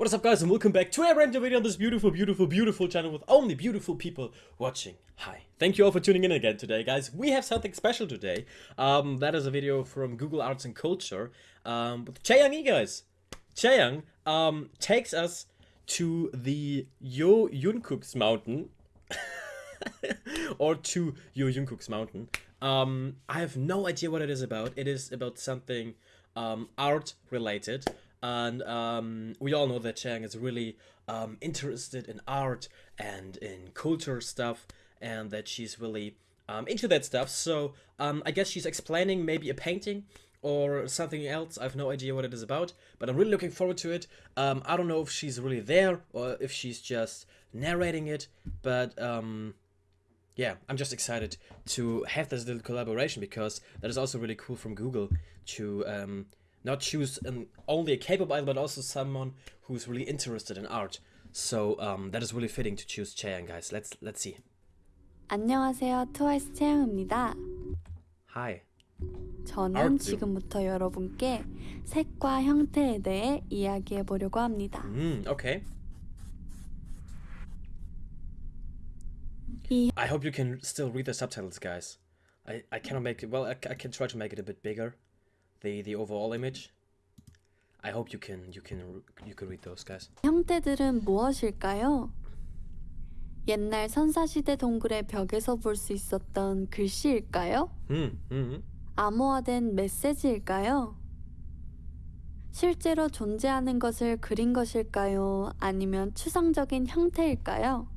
What is up guys and welcome back to a random video on this beautiful, beautiful, beautiful channel with only beautiful people watching. Hi. Thank you all for tuning in again today guys. We have something special today. Um, that is a video from Google Arts and Culture um, with Chaeyoung E guys. Chaeyoung um, takes us to the Yo Yunkuk's mountain. or to Yo Jungkook's mountain. Um, I have no idea what it is about. It is about something um, art related and um, we all know that Chang is really um, interested in art and in culture stuff and that she's really um, into that stuff. So um, I guess she's explaining maybe a painting or something else. I have no idea what it is about but I'm really looking forward to it. Um, I don't know if she's really there or if she's just narrating it but um, yeah, I'm just excited to have this little collaboration because that is also really cool from Google to um, not choose an, only a K-pop idol, but also someone who's really interested in art. So um, that is really fitting to choose Chaeyoung, guys. Let's let's see. 안녕하세요. 트와이스 채영입니다. Hi. 저는 Art 지금부터 여러분께 색과 형태에 대해 이야기해 보려고 합니다. Mm, okay. 이 I hope you can still read the subtitles, guys. I, I cannot make it. Well, I, I can try to make it a bit bigger, The the overall image. I hope you can you can you can read those, guys. 형태들은 무엇일까요? 옛날 선사시대 동굴의 벽에서 볼 수 있었던 글씨일까요? Hmm. Hmm. 암호화된 메시지일까요? 실제로 존재하는 것을 그린 것일까요? 아니면 추상적인 형태일까요?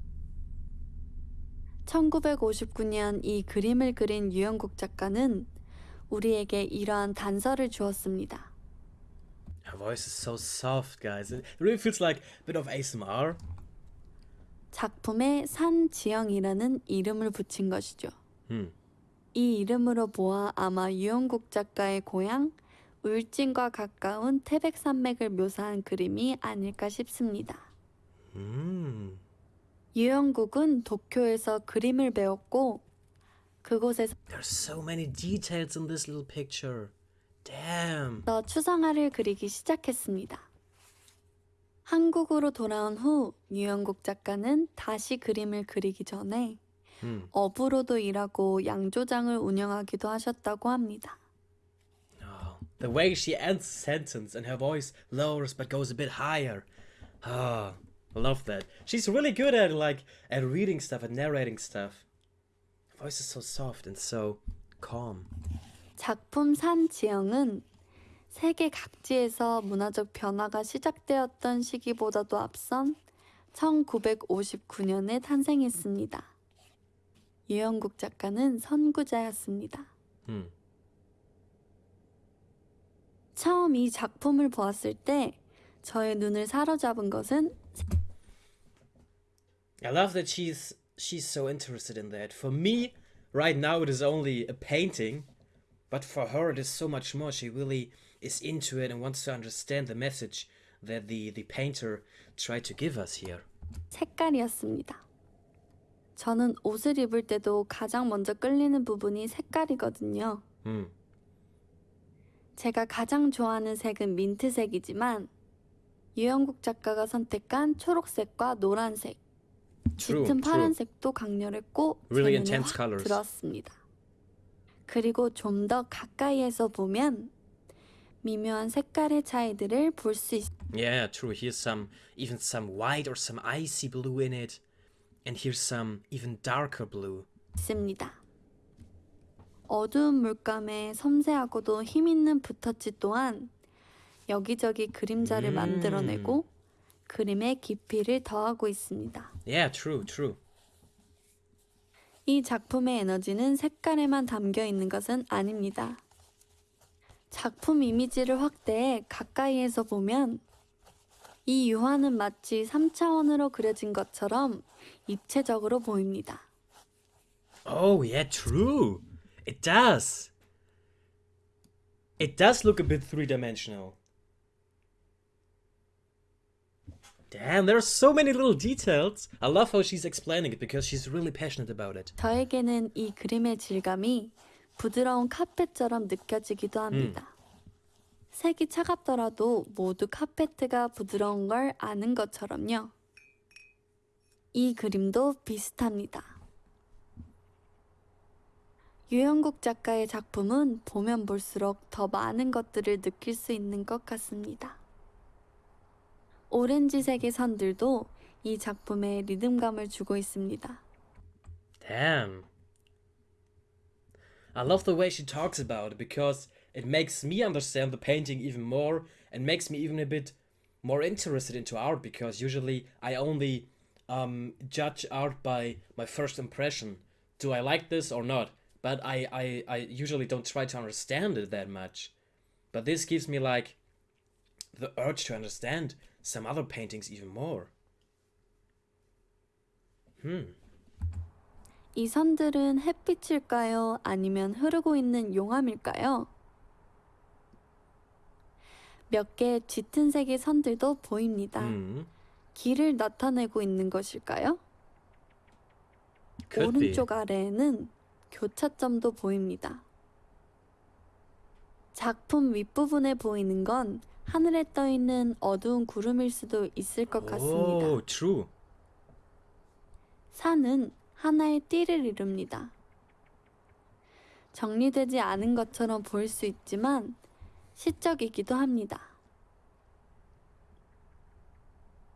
1959년 이 그림을 그린 유영국 작가는 우리에게 이러한 단서를 주었습니다. Her voice is so soft, guys. It really feels like a bit of ASMR. 작품에 산지영이라는 이름을 붙인 것이죠. Hmm. 이 이름으로 보아 아마 유영국 작가의 고향 울진과 가까운 태백산맥을 묘사한 그림이 아닐까 싶습니다. Hmm. 유영국은 도쿄에서 그림을 배웠고 그곳에서 There's so many details in this little picture. Damn. 추상화를 그리기 시작했습니다. 한국으로 돌아온 후 유영국 작가는 다시 그림을 그리기 전에 Hmm. 어부로도 일하고 양조장을 운영하기도 하셨다고 합니다. Oh, the way she ends sentence and her voice lowers but goes a bit higher. Ah, I love that. She's really good at like at reading stuff and narrating stuff. Voice is so soft and so calm. 작품 산지영은 세계 각지에서 문화적 변화가 시작되었던 시기보다도 앞선 1959년에 탄생했습니다. 유영국 작가는 선구자였습니다. Hmm. 처음 이 작품을 보았을 때 저의 눈을 사로잡은 것은 I love that she's she's so interested in that. For me, right now it is only a painting, but for her it is so much more. She really is into it and wants to understand the message that the the painter tried to give us here. 색깔이었습니다. 저는 옷을 입을 때도 가장 먼저 끌리는 부분이 색깔이거든요. Hmm. 제가 가장 좋아하는 색은 민트색이지만 유영국 작가가 선택한 초록색과 노란색, 짙은 true. 파란색도 강렬했고 제 Really 눈에 intense 확. 들었습니다. 그리고 좀 더 가까이에서 보면 미묘한 색깔의 차이들을 볼수 Yeah, true. Here's some even some white or some icy blue in it. And here's some even darker blue. 있습니다. 어두운 물감에 섬세하고도 힘 있는 붓터치 또한 여기저기 그림자를 음. 만들어내고 그림의 깊이를 더하고 있습니다. Yeah, true, true. 이 작품의 에너지는 색깔에만 담겨 있는 것은 아닙니다. 작품 이미지를 확대해 가까이에서 보면 이 유화는 마치 3차원으로 그려진 것처럼 입체적으로 보입니다. Oh, yeah, true. It does. It does look a bit three-dimensional. Damn, there are so many little details. I love how she's explaining it because she's really passionate about it. 저에게는 이 그림의 질감이 부드러운 카펫처럼 느껴지기도 합니다. 색이 차갑더라도 모두 카페트가 부드러운 걸 아는 것처럼요. 이 그림도 비슷합니다. 유영국 작가의 작품은 보면 볼수록 더 많은 것들을 느낄 수 있는 것 같습니다. 오렌지색의 선들도 이 작품에 리듬감을 주고 있습니다. Damn. I love the way she talks about it because it makes me understand the painting even more and makes me even a bit more interested into art because usually I only um, judge art by my first impression. Do I like this or not? But I, I, I usually don't try to understand it that much. But this gives me like the urge to understand some other paintings even more. Hmm. 이 선들은 햇빛일까요? 아니면 흐르고 있는 용암일까요? 몇 개의 짙은 색의 선들도 보입니다. Hmm. 길을 나타내고 있는 것일까요? Could be. 오른쪽 아래에는 교차점도 보입니다. 작품 윗부분에 보이는 건 하늘에 떠 있는 어두운 구름일 수도 있을 것 같습니다. Oh, true. 산은 하나의 띠를 이룹니다. 정리되지 않은 것처럼 보일 수 있지만 시적이기도 합니다.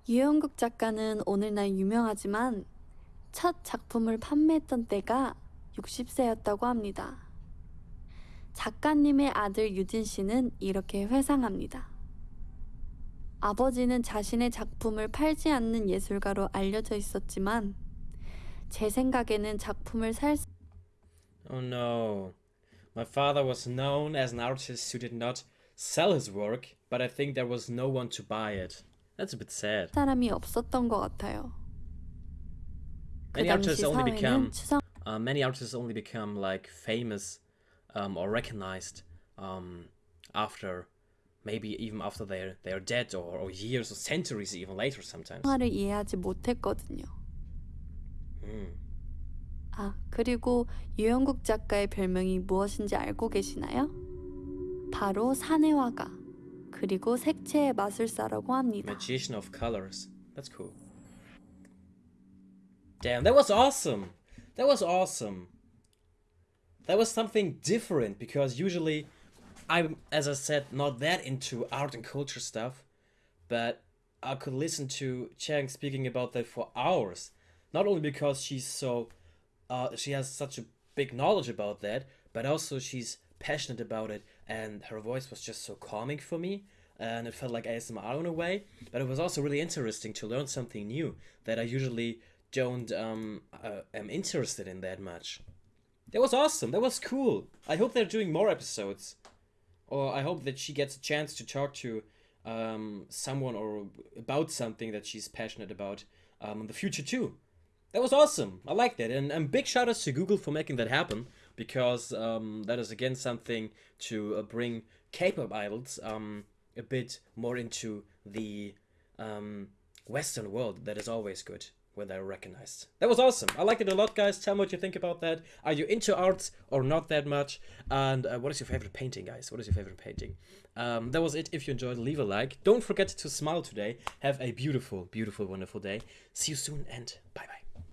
유영국 작가는 오늘날 유명하지만 첫 작품을 판매했던 때가 60세였다고 합니다. 작가님의 아들 유진 씨는 이렇게 회상합니다. 아버지는 자신의 작품을 팔지 않는 예술가로 알려져 있었지만 제 생각에는 작품을 살 수- Oh no. My father was known as an artist who did not sell his work, but I think there was no one to buy it. That's a bit sad. 사람이 없었던 것 같아요. 그 Many 당시 artists only become 사회는 추상 uh, many artists only become like famous um, or recognized um, after maybe even after they're they're dead or, or years or centuries even later sometimes. 화를 이해하지 못했거든요. Hmm. 아, 그리고 유영국 작가의 별명이 무엇인지 알고 계시나요? 바로 산의 화가, 그리고 색채의 마술사라고 합니다. Magician of colors. That's cool. Damn, that was awesome. That was awesome. That was something different because usually I'm, as I said, not that into art and culture stuff, but I could listen to Chang speaking about that for hours. Not only because she's so, uh, she has such a big knowledge about that, but also she's passionate about it, and her voice was just so calming for me, and it felt like ASMR in a way. But it was also really interesting to learn something new that I usually don't um uh, am interested in that much. That was awesome. That was cool. I hope they're doing more episodes, or I hope that she gets a chance to talk to um someone or about something that she's passionate about um in the future too. That was awesome. I liked it, and and big shout outs to Google for making that happen because um that is again something to uh, bring K-pop idols um a bit more into the um Western world. That is always good when they're recognized. That was awesome. I liked it a lot, guys. Tell me what you think about that. Are you into art or not that much? And uh, what is your favorite painting, guys? What is your favorite painting? Um, that was it. If you enjoyed, leave a like. Don't forget to smile today. Have a beautiful, beautiful, wonderful day. See you soon and bye bye.